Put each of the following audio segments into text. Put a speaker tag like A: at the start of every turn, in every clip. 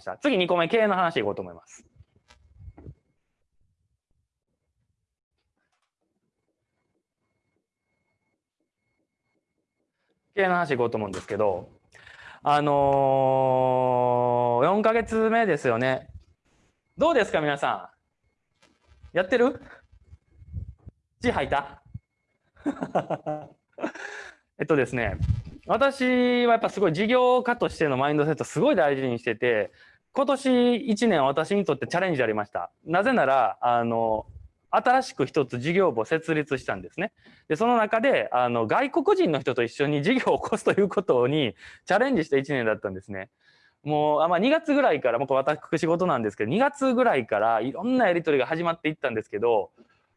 A: した。次2個目、経営の話いこうと思います。経営の話いこうと思うんですけど、あのー、4ヶ月目ですよね。どうですか、皆さん？やってる？字吐いた？えっとですね、私はやっぱすごい事業家としてのマインドセットすごい大事にしてて、今年1年私にとってチャレンジありました。なぜなら、あの、新しく一つ事業部を設立したんですね。で、その中で、あの、外国人の人と一緒に事業を起こすということにチャレンジした1年だったんですね。もう、あまあ、2月ぐらいから、もう私仕事なんですけど、2月ぐらいからいろんなやり取りが始まっていったんですけど、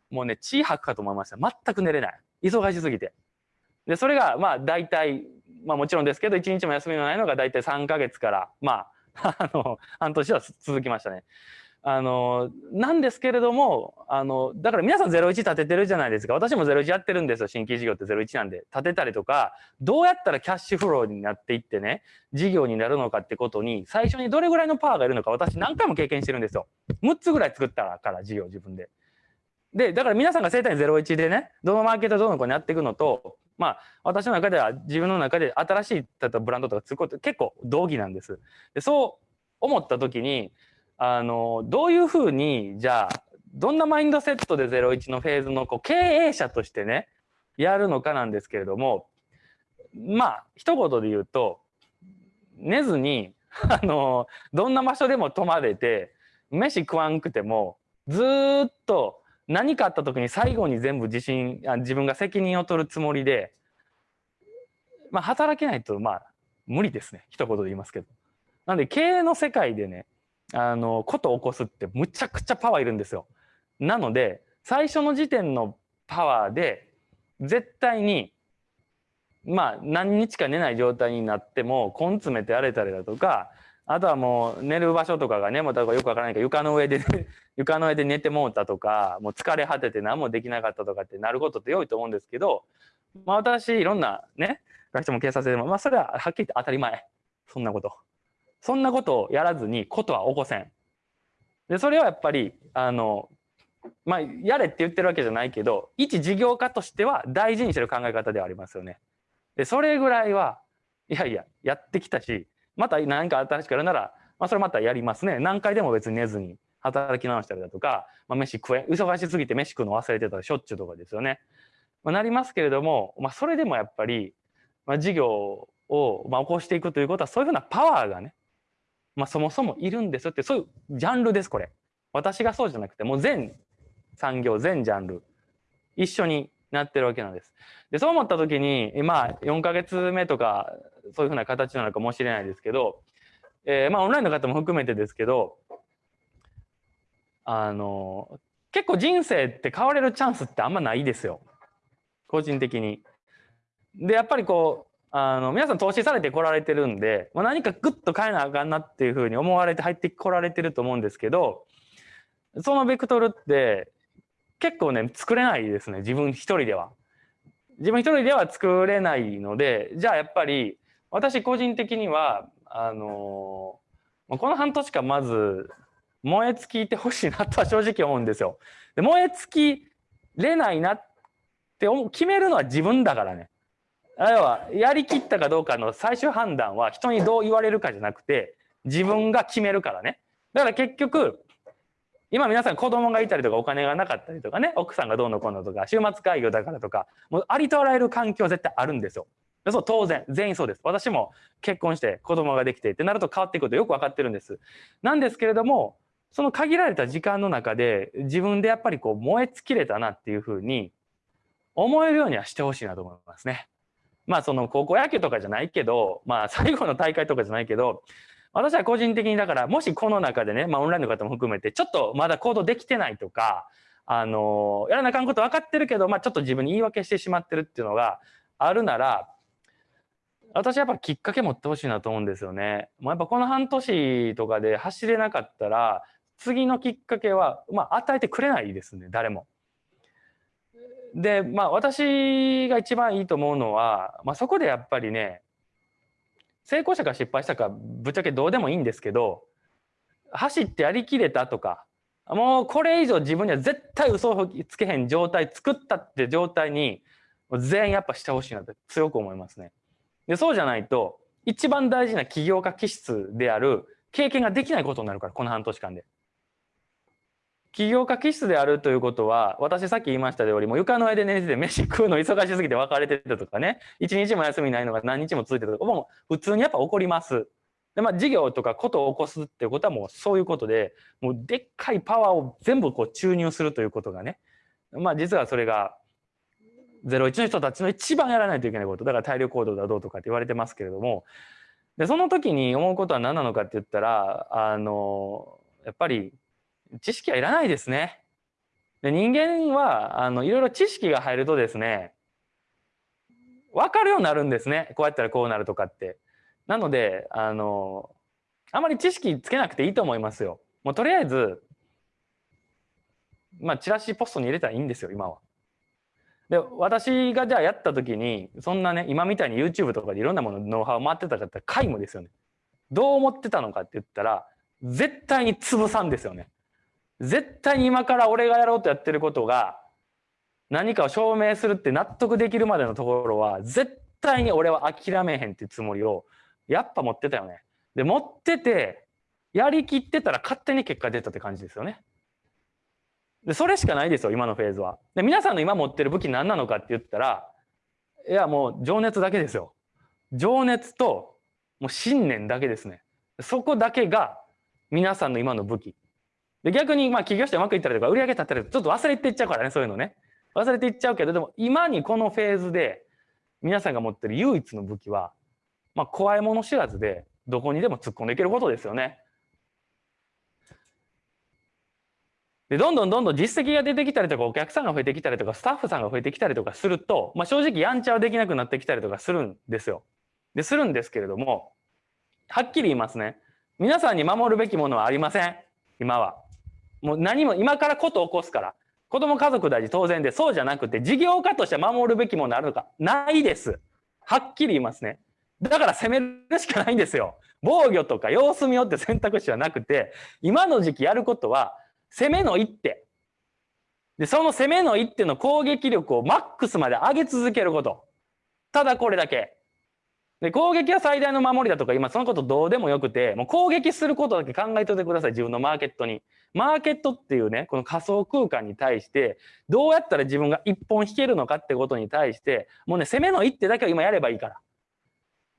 A: もうね、血吐くかと思いました。全く寝れない。忙しすぎて。で、それが、まあ、大体、まあもちろんですけど、1日も休みのないのが大体3ヶ月から、まあ、あの、半年は続きましたね。あの、なんですけれども、あの、だから皆さん01立ててるじゃないですか。私も01やってるんですよ。新規事業って01なんで。立てたりとか、どうやったらキャッシュフローになっていってね、事業になるのかってことに、最初にどれぐらいのパワーがいるのか、私何回も経験してるんですよ。6つぐらい作ったから事業自分で。で、だから皆さんが生体01でね、どのマーケットどの子にやっていくのと、まあ、私の中では自分の中で新しい例えばブランドとか作ること結構同義なんです。でそう思った時に、あの、どういうふうに、じゃあ、どんなマインドセットで01のフェーズのこう経営者としてね、やるのかなんですけれども、まあ、一言で言うと、寝ずに、あの、どんな場所でも泊まれて、飯食わんくても、ずっと何かあった時に最後に全部自信、自分が責任を取るつもりで、まあ、働けないと、まあ、無理ですね。一言で言いますけど。なんで、経営の世界でね、あの、ことを起こすってむちゃくちゃパワーいるんですよ。なので、最初の時点のパワーで、絶対に、まあ、何日か寝ない状態になっても、根詰めて荒れたりだとか、あとはもう寝る場所とかがね、もうだからよくわからないけど、床の上で、床の上で寝てもうたとか、もう疲れ果てて何もできなかったとかってなることって良いと思うんですけど、まあ私、いろんなね、会社も警察でも、まあそれははっきり言って当たり前。そんなこと。そんなことをやらずにことは起こせん。で、それはやっぱり、あの、まあ、やれって言ってるわけじゃないけど、一事業家としては大事にしてる考え方ではありますよね。で、それぐらいは、いやいや、やってきたし、また何か新しくやるなら、まあ、それまたやりますね。何回でも別に寝ずに働き直したりだとか、まあ、飯食え、忙しすぎて飯食うの忘れてたらしょっちゅうとかですよね。まあ、なりますけれども、まあ、それでもやっぱり、まあ、事業を、まあ、起こしていくということは、そういうふうなパワーがね、まあ、そもそもいるんですよって、そういうジャンルです、これ。私がそうじゃなくて、もう全産業、全ジャンル、一緒になってるわけなんです。で、そう思った時に、まあ、4ヶ月目とか、そういうふうな形なのかもしれないですけど、えー、まあ、オンラインの方も含めてですけど、あの、結構人生って変われるチャンスってあんまないですよ。個人的に。で、やっぱりこう、あの、皆さん投資されてこられてるんで、まあ、何かグッと変えなあかんなっていうふうに思われて入ってこられてると思うんですけど、そのベクトルって結構ね、作れないですね。自分一人では。自分一人では作れないので、じゃあやっぱり私個人的には、あのこの半年間まず燃え尽きてほしいなとは正直思うんですよ。で燃え尽きれないなって決めるのは自分だからね。要は、やりきったかどうかの最終判断は人にどう言われるかじゃなくて、自分が決めるからね。だから結局、今皆さん子供がいたりとかお金がなかったりとかね、奥さんがどうのこうのとか、週末会議だからとか、もうありとあらゆる環境絶対あるんですよ。そう当然、全員そうです。私も結婚して子供ができてってなると変わっていくことよく分かってるんです。なんですけれども、その限られた時間の中で自分でやっぱりこう燃え尽きれたなっていうふうに思えるようにはしてほしいなと思いますね。まあその高校野球とかじゃないけど、まあ 最後の大会とかじゃないけど、私は個人的にだから、もしこの中でね、まあオンラインの方も含めて、ちょっとまだ行動できてないとか、あの、やらなあかんこと分かってるけど、まあちょっと自分に言い訳してしまってるっていうのがあるなら、私はやっぱきっかけ持ってほしいなと思うんですよね。もうやっぱこの半年とかで走れなかったら、次のきっかけは、まあ与えてくれないですね、誰も。で、まあ私が一番いいと思うのは、まあそこでやっぱりね、成功者か失敗したかぶっちゃけどうでもいいんですけど、走ってやりきれたとかもうこれ以上自分には絶対嘘をつけへん状態作ったって状態に全員やっぱしてほしいなって強く思いますね。でそうじゃないと一番大事な起業家気質である経験ができないことになるからこの半年間で。起業家気質であるということは私さっき言いましたよりも床の上で寝てて飯食うの忙しすぎて別れてたとかね一日も休みないのが何日も続いてたとかもう普通にやっぱ起こります。でまあ事業とかことを起こすっていうことはもうそういうことでもうでっかいパワーを全部こう注入するということがねまあ実はそれが01の人たちの一番やらないといけないことだから体力行動だどうとかって言われてますけれどもでその時に思うことは何なのかって言ったらあのやっぱり知識はいらないですね。で人間はあのいろいろ知識が入るとですね分かるようになるんですねこうやったらこうなるとかって。なのであのあまり知識つけなくていいと思いますよ。もうとりあえずまあチラシポストに入れたらいいんですよ今は。で私がじゃあやった時にそんなね今みたいに YouTube とかでいろんなものノウハウ回ってたかったら皆無ですよね。どう思ってたのかって言ったら絶対に潰さんですよね。絶対に今から俺がやろうとやってることが何かを証明するって納得できるまでのところは絶対に俺は諦めへんっていうつもりをやっぱ持ってたよね。で持っててやりきってたら勝手に結果出たって感じですよね。でそれしかないですよ今のフェーズは。で皆さんの今持ってる武器何なのかって言ったらいやもう情熱だけですよ。情熱ともう信念だけですね。そこだけが皆さんの今の武器。で逆にまあ起業してうまくいったりとか売り上げ立ったりとかちょっと忘れていっちゃうからねそういうのね忘れていっちゃうけどでも今にこのフェーズで皆さんが持ってる唯一の武器はまあ怖いもの知らずでどこにでも突っ込んでいけることですよね。でどんどんどんどん実績が出てきたりとかお客さんが増えてきたりとかスタッフさんが増えてきたりとかすると、まあ、正直やんちゃはできなくなってきたりとかするんですよ。でするんですけれどもはっきり言いますね。皆さんに守るべきものはありません。今は。もう何も今からこと起こすから。子供家族大事当然でそうじゃなくて事業家として守るべきものあるのか。ないです。はっきり言いますね。だから攻めるしかないんですよ。防御とか様子見よって選択肢はなくて今の時期やることは攻めの一手。でその攻めの一手の攻撃力をマックスまで上げ続けること。ただこれだけ。で攻撃は最大の守りだとか今そのことどうでもよくてもう攻撃することだけ考えておいてください。自分のマーケットに。マーケットっていうねこの仮想空間に対してどうやったら自分が一本引けるのかってことに対してもうね攻めの一手だけを今やればいいから。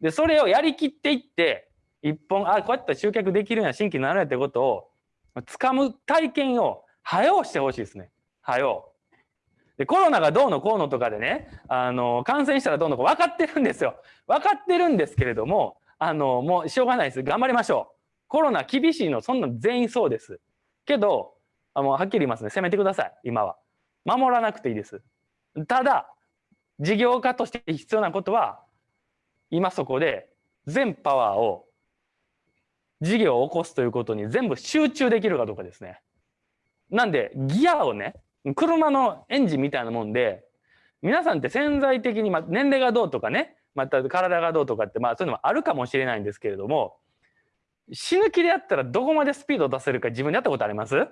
A: でそれをやりきっていって一本あこうやったら集客できるような新規になるやってことを掴む体験を早うしてほしいですね。早うでコロナがどうのこうのとかでねあの感染したらどうのこう分かってるんですよ。分かってるんですけれどもあのもうしょうがないです。頑張りましょう。コロナ厳しいのそんな全員そうです。けどあのはっきり言いますね。攻めてください。今は。守らなくていいです。ただ事業家として必要なことは今そこで全パワーを事業を起こすということに全部集中できるかどうかですね。なんでギアをね車のエンジンみたいなもんで皆さんって潜在的に、まあ、年齢がどうとかねまた体がどうとかってまあそういうのもあるかもしれないんですけれども死ぬ気でやったらどこまでスピードを出せるか自分でやったことあります、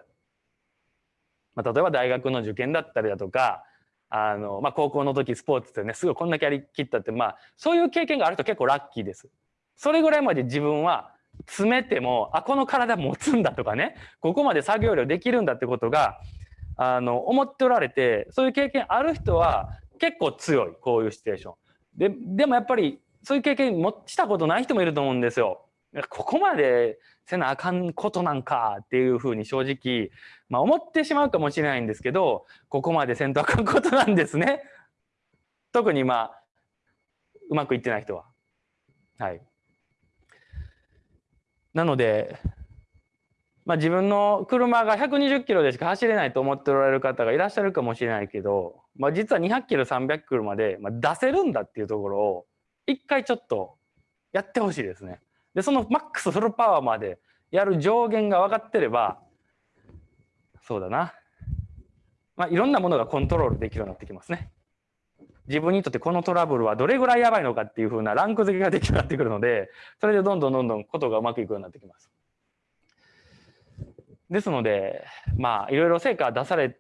A: まあ、例えば大学の受験だったりだとかあの、まあ、高校の時スポーツってねすごいこんだけやりきったってまあそういう経験があると結構ラッキーです。それぐらいまで自分は詰めてもあこの体持つんだとかねここまで作業量できるんだってことがあの思っておられてそういう経験ある人は結構強いこういうシチュエーション。ででもやっぱりそういう経験もしたことない人もいると思うんですよ。ここまでせなあかんことなんかっていうふうに正直、まあ、思ってしまうかもしれないんですけどここまでせんとあかんことなんですね。特にまあうまくいってない人は。はい。なのでまあ、自分の車が120キロでしか走れないと思っておられる方がいらっしゃるかもしれないけど、まあ、実は200キロ300キロまで出せるんだっていうところを一回ちょっとやってほしいですね。でそのマックスフルパワーまでやる上限が分かってればそうだな、まあ、いろんなものがコントロールできるようになってきますね。自分にとってこのトラブルはどれぐらいやばいのかっていうふうなランク付けができるようになってくるのでそれでどんどんどんどんことがうまくいくようになってきます。ですので、まあ、いろいろ成果出され